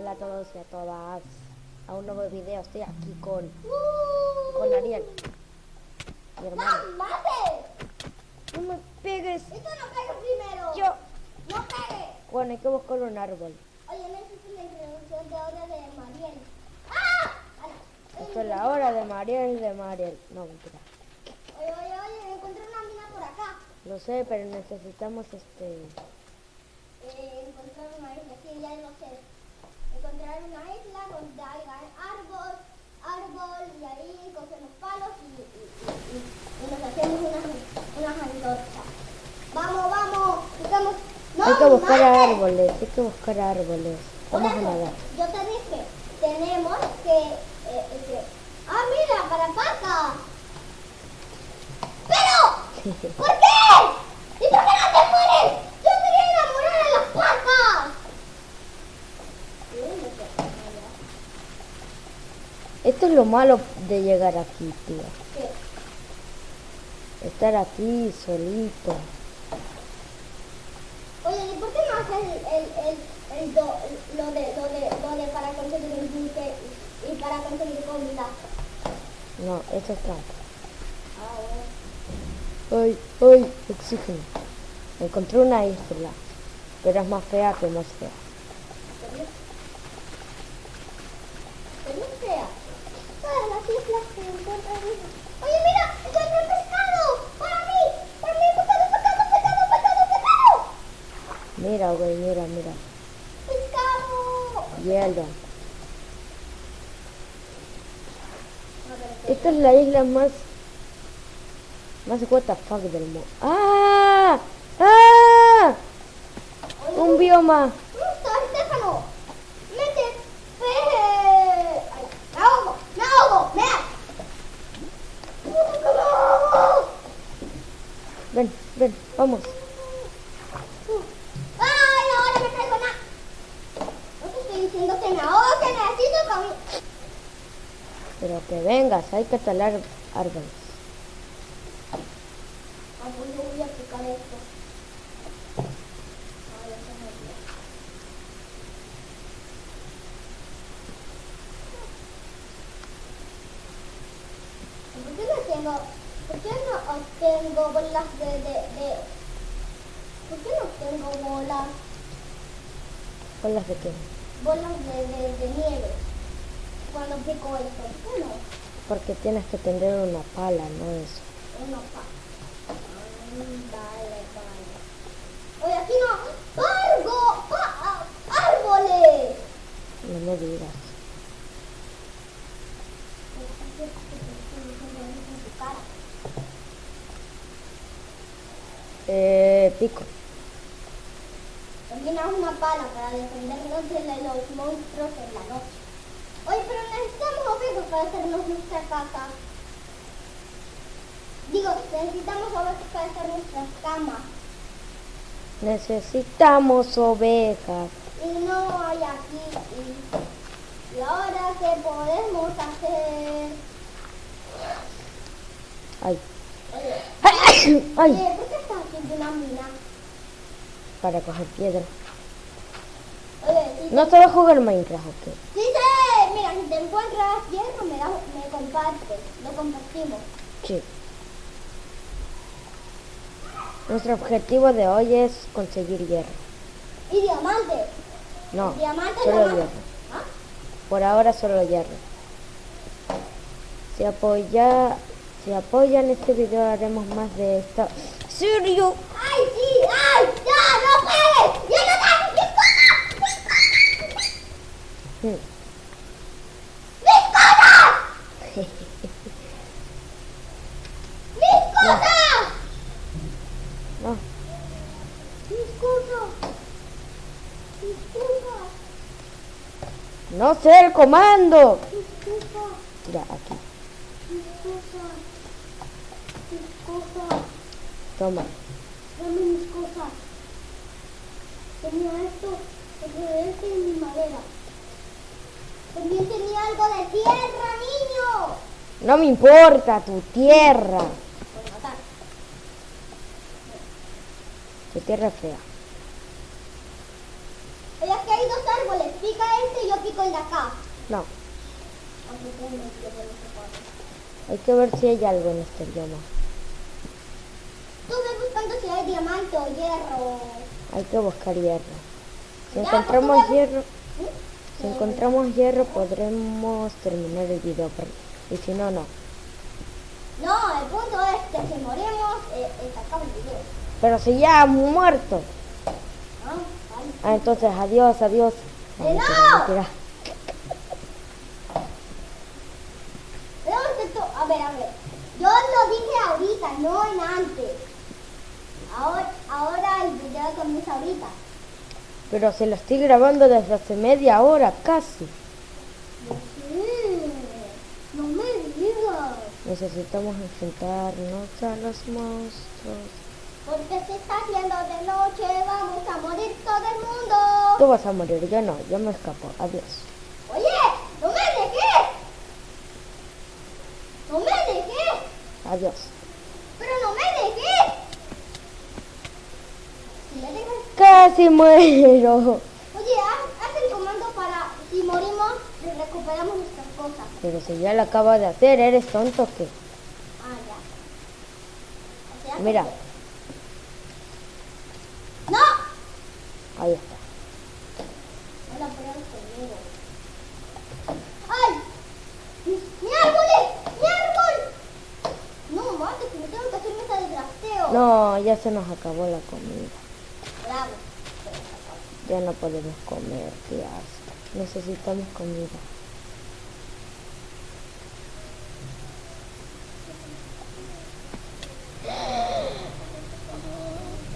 Hola a todos y a todas. A un nuevo video. Estoy aquí con, con Ariel. Mi hermano. ¡No, mate! No me pegues. ¡Esto no pegue primero! Yo. ¡No pegue! Bueno, hay que buscar un árbol. Oye, necesito la introducción de hora de Mariel. ¡Ah! Ah, no. Esto es la hora de Mariel, de Mariel. No, mentira. Oye, oye, oye, encontré una mina por acá. Lo sé, pero necesitamos este... Eh, encontrar una isla, sí, ya lo sé. Una isla donde árbol, árbol, y ahí cogemos palos y, y, y, y- y nos hacemos unas unas antorchas. ¡Vamos, vamos! Buscamos... ¡No, hay que buscar árboles, hay que buscar árboles. Vamos a nadar. Yo te dije, tenemos que... eh, este, ¡Ah, mira, para paca! ¡Pero! ¿Por qué? ¿Y por qué no te mueres? Yo quería enamorar a las pacas. Esto es lo malo de llegar aquí, tío. Estar aquí solito. Oye, ¿y por qué no haces el, el, el, el do- lo, de, lo, de, lo de para conseguir un buque y, para conseguir comida? No, eso es trampa. Ah, ¡Ay, ay! Oxígeno. Encontré una isla, pero es más fea que más fea. bueno. ¿Qué no sea? Todas las islas se encuentran vivas. Oye, mira, encontré pescado. Para mí, para mí, pescado, pescado, pescado, pescado, pescado. Mira, güey, mira, mira. Pescado. Hielo. Esta es la isla más... Más what the fuck del mundo. ¡Ah! ¡Ah! Un bioma. ¡Está, Estefano! ¡Mete! ¡Peje! ¡Ay, ¡Me ahogo! ¡Me ahogo! ¡Me ahogo! ¡Puta que me ahogo! Ven, ven, vamos. ¡Ay, ahora me traigo nada! No te estoy diciendo que me ahogo, que necesito comida. Pero que vengas, hay que talar árboles. Ah, pues voy a picar esto. ¿Por qué no tengo, por qué no obtengo bolas de, de, de, por qué no tengo bolas, Con las de qué? bolas de, de, de nieve cuando pico esto? ¿Por qué no? Porque tienes que tener una pala, no eso. Uno pa. Mm, Vale, vale. Oye, aquí no. ¡Argo! Pa- ¡Árboles! No me digas. Eh, pico. También haz una pala para defendernos de los monstruos en la noche. Oye, pero necesitamos objetos para hacernos nuestra casa. Digo, necesitamos objetos para hacer nuestras camas. Necesitamos ovejas. Y no hay aquí. Y, y ahora, ¿qué podemos hacer? Ay. Oye, Ay. ¿por qué estás haciendo una mina? Para coger piedra. Oye, si No sabes jugar Minecraft, ¿ok? Sí mira, si te encuentras hierro me, das, me compartes, lo compartimos. Sí. Nuestro objetivo de hoy es conseguir hierro. Y diamante. No, diamante solo hierro. ¿Ah? Por ahora solo hierro. Si apoya, si apoyan este video haremos más de esto. ¿Serio? ¡Ay, sí! ¡Ay! ¡Ya, no pegues! ¡Ya no te... ¡Mis cosas! ¡Mis cosas! Hmm. ¡Mis cosas! ¡Mis cosas! No, ¡Mis cosas! ¡Mis cosas! Sé el comando. Ya, aquí. Toma. Dame mis cosas. Tenía esto, tenía esto y mi madera. También tenía algo de tierra, niño. No me importa tu tierra. Tu tierra es fea. Oye, aquí hay dos árboles. Pica este y yo pico el de acá. No, hay que ver si hay algo en este bioma. Tú ves buscando si hay diamante o hierro. Hay que buscar hierro. Si Ya, encontramos pues hierro, ¿Mm? si encontramos hierro podremos terminar el video. pero- Y si no, no. No, el punto es que si morimos, eh, sacamos el video. Pero si ya hemos muerto. Ah, vale. Ah, entonces adiós, adiós. ¡Que mentira, no! mentira. Pero esto, a ver, a ver. Yo lo dije ahorita, no en antes. Ahora, ahora el video comienza ahorita. Pero se lo estoy grabando desde hace media hora, casi. Sí, no me digas. Necesitamos enfrentarnos a los monstruos. Porque se está haciendo de noche, vamos a morir todo el mundo. Tú vas a morir, yo no, yo me escapo. Adiós. Oye, no me dejes. No me dejes. Adiós. Pero no me dejes. Si me dejas. Casi muero. Oye, haz, haz el comando para si morimos, recuperamos nuestras cosas. Pero si ya lo acabo de hacer, ¿eres tonto o qué? Ah, ya. O sea, Mira. Ahí está. ¡Ay! ¡Mi, árbol! ¡Mi árbol! No, mate, que me tengo que hacer mesa de drafteo. No, ya se nos acabó la comida. Bravo. Ya no podemos comer, qué asco. Necesitamos comida.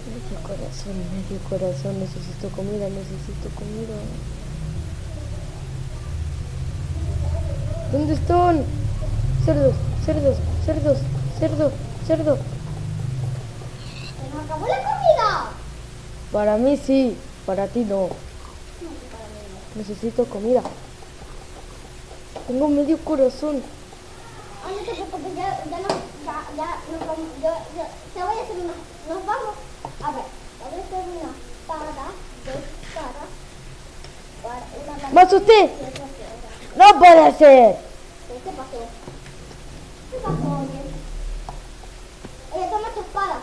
Medio corazón, medio corazón, necesito comida, necesito comida. ¿Dónde están? Cerdos, cerdos, cerdos, cerdo, cerdo. ¡Se nos acabó la comida! Para mí sí, para ti no. Necesito comida. Tengo medio corazón. No te preocupes, ya, ya no, ya, ya, nos vamos, yo, yo, te voy a hacer una, nos vamos, a ver, ¿Más usted? No puede ser. ¿Qué pasó? ¿Qué pasó, Ella toma tu espada.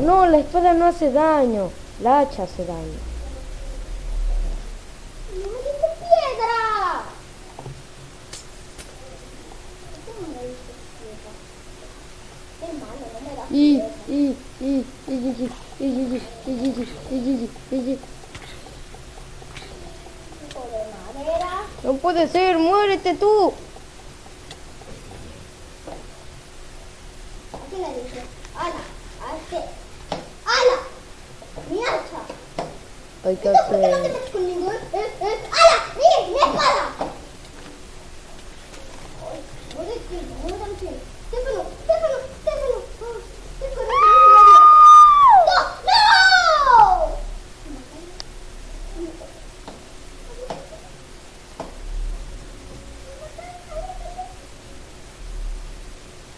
No, la espada no hace daño. La hacha hace daño. ¡No me diste piedra! ¿Cómo me diste piedra? Qué malo. Y, y, y, y, y, y, y, y, y, y, y, y, y, y. tipo de madera. No puede ser, muérete tú. ¿A quién le dice? ¡Ala! ¡A este! ¡Ala! ¡Mi hacha! Hay que ¿Y tú por qué no te hacer... con ningún? Eh, eh, ¡Ala! ¡Mire! ¡Mi espada! Ay, muy tranquilo, muy tranquilo. Stefano, Stefano, Stefano. Oh, Stefano, ¡No! ¡No!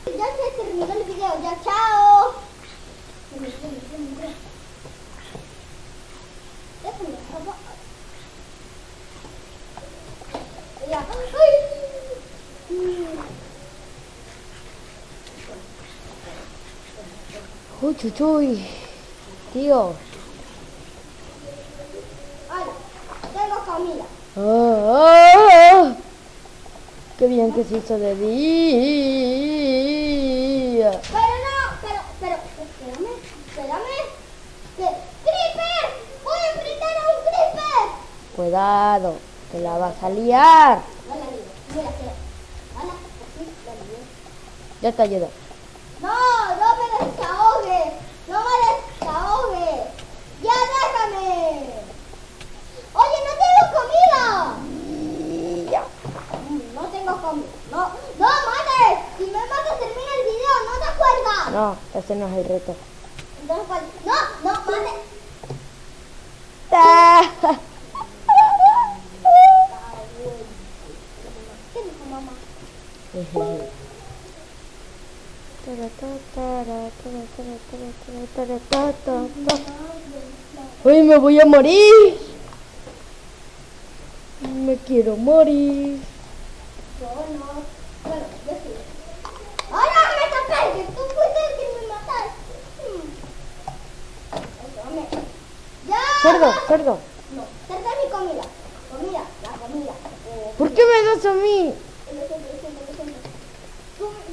Ya se terminó el video, ya chao. Stefano, ¿cómo? Ya. ¡Ay! Uy, chuchuy. Tío. Hola, tengo comida. Ah, ah. Qué bien que se hizo de día. Pero no, pero, pero, espérame, espérame. ¡Creeper! ¡Voy a enfrentar a un creeper! Cuidado, que la vas a liar. No la digo, mira que. Hola. Ya te ayudo. No, no me desahogues. No me desahogues. Ya déjame. Oye, no tengo comida. Ya. Mm, No tengo comida. No, no mates. Si me matas termina el video, ¿no te acuerdas? No, ese no es el reto. Entonces, ¿cuál? No, no, mate. Ah. ¿Qué dijo mamá? Uy, me voy a morir. quiero morir. Yo no. Bueno, yo sí. ¡Ahora me tapé! ¡Que tú fuiste el que me mataste! Hmm. Eso, me- ¡Ya! Cerdo, cerdo. No, cerca mi comida. Comida, la comida. Eh, ¿Por qué me das a mí?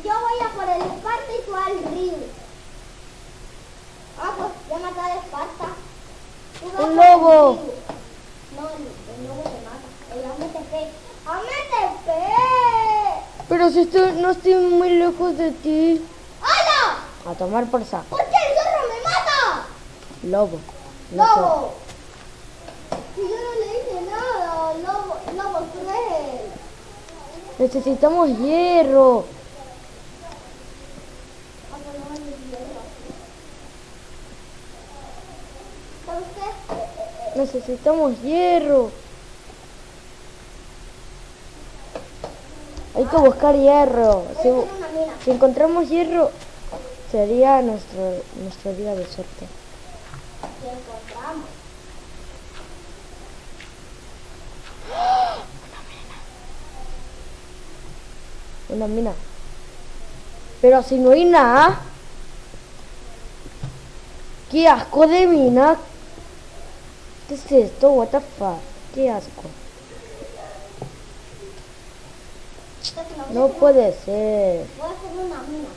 Yo voy a por el Esparta y tú al río. Ah, pues ya maté al Esparta. Un el lobo. No, el, lobo te mata. El AMTP. ¡AMTP! Pero si estoy, no estoy muy lejos de ti. ¡Hala! A tomar por saco. ¿Por qué el zorro me mata? Lobo. No. ¡Lobo yo no le hice nada, lobo, lobo cruel. Necesitamos hierro. Ah, pues no vale hierro. ¿Sabe usted? Eh, eh, eh, Necesitamos hierro. Hay que buscar hierro. Si encontramos hierro, sería nuestro, nuestro día de suerte. que encontramos. Una mina. Pero si no hay nada. ¡Qué asco de mina! ¿Qué es esto? What the fuck? ¡Qué asco! No puede ser. Voy a hacer una mina.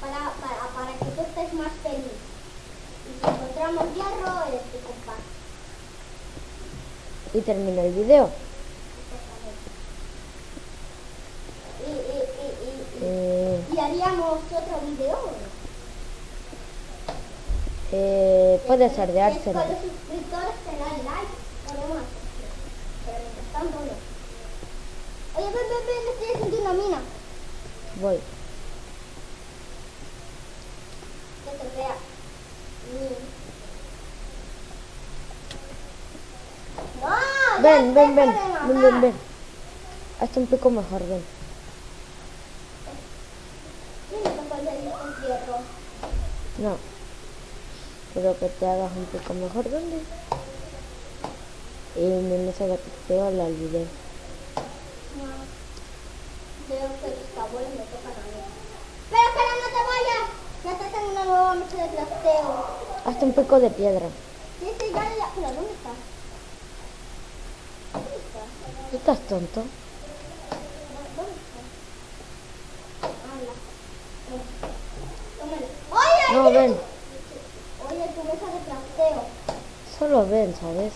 Para, para, para que tú estés más feliz. Y si encontramos hierro, eh, te comparto. Y termina el video. Y, y, y, y, y, Eh, y haríamos otro video. ¿o no? eh, puede ser de Que Arsenal. Con los suscriptores te dan like. Podemos hacer. Pero mientras tanto no. Oye, ven, ven, ven, estoy haciendo una mina. Voy. Que se vea. No, Ven, ven, ven. Ven, ven, ven. Hazte un pico mejor, ven. Mira, me tocó el en. No. Quiero que te hagas un pico mejor, ¿dónde? Y en ese gatito la olvidé. No. Veo que los abuelos me tocan a mí. Pero, pero no te vayas. Ya te tengo una nueva mesa de crafteo. Hazte un pico de piedra. Sí, sí, ya, ya. Pero, ¿dónde estás? ¿Dónde estás? ¿Tú estás tonto? ¿Dónde estás? Habla. Tómale. No, ven. Oye, tu mesa de crafteo. Solo ven, ¿sabes?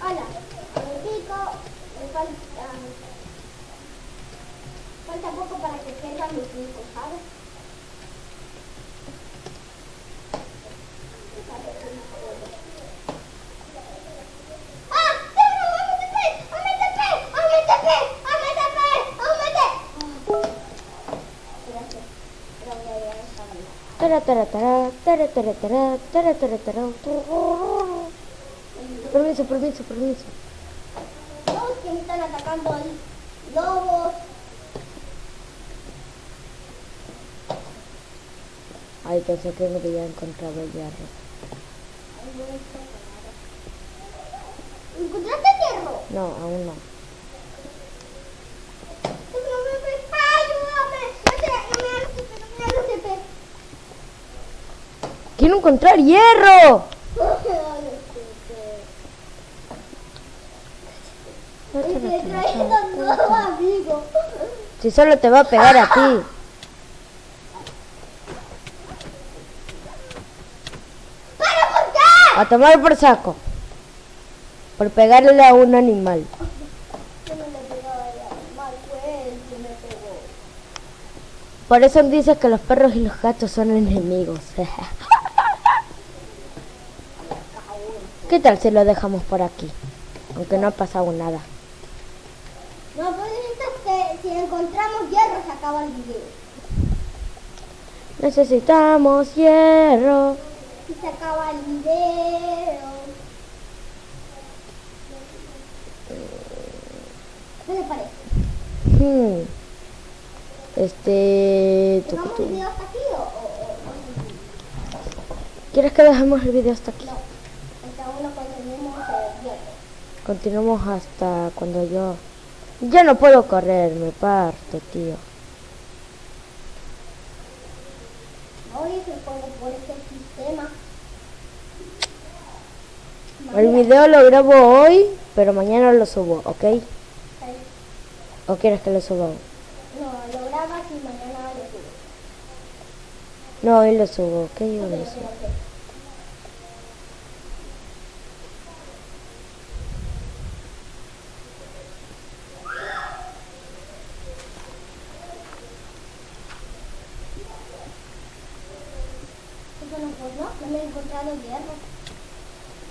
Hola, me pico, me falta, falta poco para que pierda mi pico, ¿sabes? Permiso, permiso, permiso. Lobos que me están atacando lobos. Ay, pensé que me había encontrado el hierro. ¿Encontraste hierro? No, aún no. ¡Ayúdame! No sé, no me hagas CP, no me hagas CP. ¡Quiero encontrar hierro! Y te un nuevo amigo. Si solo te va a pegar a ti. ¿Pero por qué? A tomar por saco. Por pegarle a un animal. Pegó. Por eso dices que los perros y los gatos son enemigos. ¿Qué tal si lo dejamos por aquí? Aunque no ha pasado nada. No, pues que si encontramos hierro se acaba el video. Necesitamos hierro. Y se acaba el video. ¿Qué le parece? Ujú. Este... ¿Dejamos el video hasta aquí o, o, o- ¿Quieres que dejemos el video hasta aquí? no? Hasta uno cuando tenemos el hierro. Continuamos hasta cuando yo... Ya no puedo correr, me parto, tío. Hoy se pongo por este sistema. El video lo grabo hoy, pero mañana lo subo, ¿ok? ¿O quieres que lo suba? No, lo grabas y mañana lo subes. No, hoy lo subo, ¿ok? Lo subo. ok. Eso no fue, ¿no? No he encontrado hierro.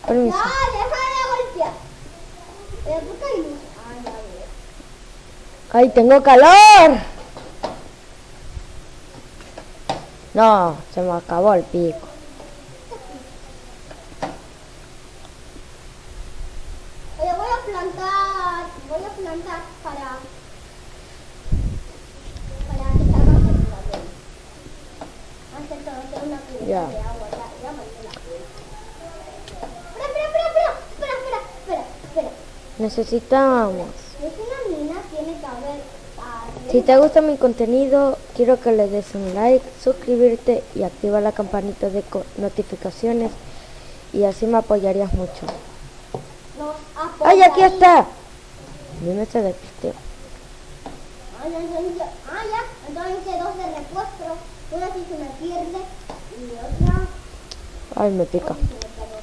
Permiso. ¡Ya, deja de golpear! ¿Por qué hay luz? Ya veo. ¡Ay, tengo calor! No, se me acabó el pico. Oye, voy a plantar, voy a plantar para, para que salga más el cabello. Antes de hacer una cubeta Ya. de agua, ya, ya mandé la cubeta. Espera, espera, espera, espera, espera, espera, espera. Necesitamos. Si te gusta mi contenido, quiero que le des un like, suscribirte y activa la campanita de notificaciones y así me apoyarías mucho. ¡Ay, aquí está! Dime se despistió. Ah, ya. Entonces dos de repuesto. Una sí se me pierde y otra... Ay, me pica. otra sí se me perdió.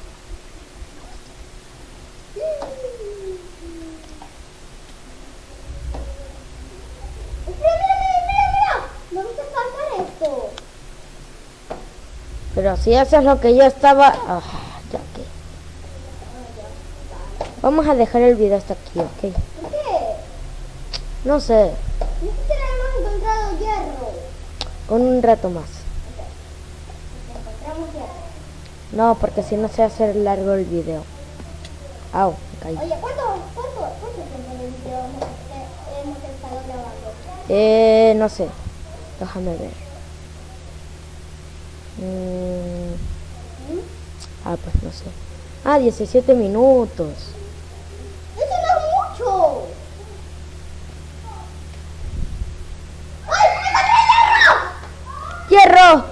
Mira, mira, mira, mira, mira. ¿No viste faltar esto? Pero si eso es lo que yo estaba... Ah, ya que... Vamos a dejar el video hasta aquí, ¿ok? ¿Por qué? No sé, siquiera hemos encontrado hierro. con un rato más. Encontramos hierro. No, porque si no se hace largo el video. Au, me caí. Oye, ¿cuánto, cuánto, cuánto tiempo de video hemos, eh, hemos estado grabando? Eh, no sé. Déjame ver. ¿Mm? Ah, pues no sé. Ah, 17 minutos. ¡Eso no es mucho! ¡Ay, encontré hierro! ¡Hierro!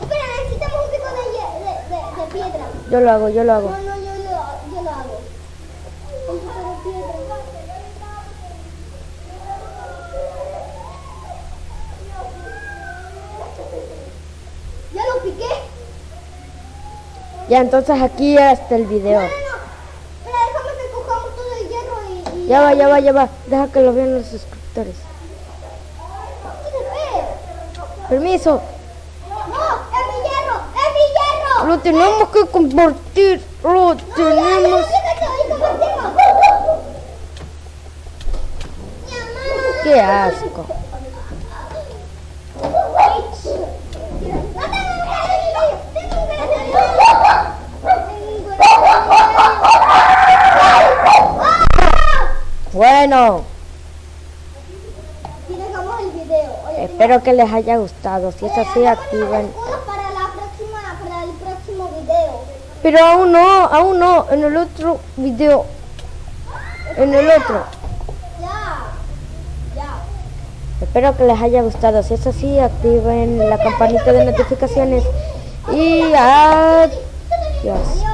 Espera, necesitamos un pico de, de, de, de piedra. Yo lo hago, yo lo hago. No, no, yo, lo- yo lo hago. Un pico de piedra. Ya lo piqué. Ya, entonces aquí hasta el video. No, no, déjame que cojamos todo el hierro y... y Ya va, ya va, ya va. Deja que lo vean los suscriptores. Permiso. No, es mi hierro, es mi hierro. Lo tenemos que compartir. Lo tenemos. Qué asco. Espero que les haya gustado. Si es así, activen. para la próxima, para el próximo video. Pero aún no, aún no. En el otro video. En el otro. Ya, ya. Espero que les haya gustado. Si es así, activen la campanita de notificaciones. Y adiós.